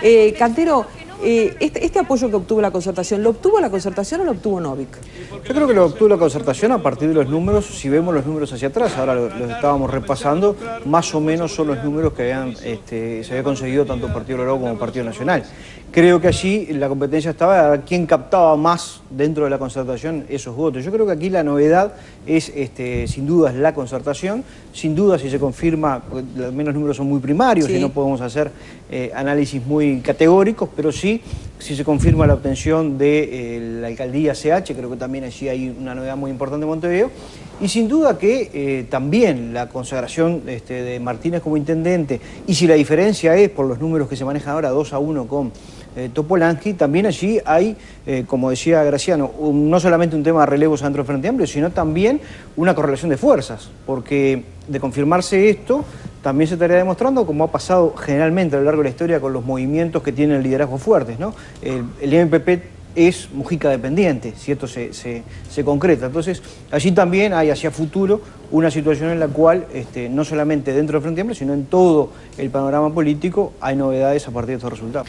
Eh, Cantero, eh, este, este, apoyo que obtuvo la concertación, ¿lo obtuvo la concertación o lo obtuvo Novik? Yo creo que lo obtuvo la concertación a partir de los números, si vemos los números hacia atrás, ahora los, estábamos repasando, más o menos son los números que habían, este, se había conseguido tanto Partido Liberal como Partido Nacional. Creo que allí la competencia estaba a quién captaba más dentro de la concertación esos votos. Yo creo que aquí la novedad es, este, sin duda, la concertación. Sin duda, si se confirma, los menos números son muy primarios y no podemos hacer eh, análisis muy categóricos, pero sí, si se confirma la obtención de eh, la alcaldía CH, creo que también allí hay una novedad muy importante en Montevideo. Y sin duda que eh, también la consagración este, de Martínez como intendente, y si la diferencia es por los números que se manejan ahora, 2 a 1 con eh, Topolansky, también allí hay, eh, como decía Graciano, no solamente un tema de relevos dentro del Frente Amplio, sino también una correlación de fuerzas, porque de confirmarse esto, también se estaría demostrando, como ha pasado generalmente a lo largo de la historia con los movimientos que tienen liderazgo fuertes, ¿no? El, MPP es Mujica dependiente, si esto se, concreta. Entonces, allí también hay hacia futuro una situación en la cual, este, no solamente dentro del Frente Amplio, sino en todo el panorama político, hay novedades a partir de estos resultados.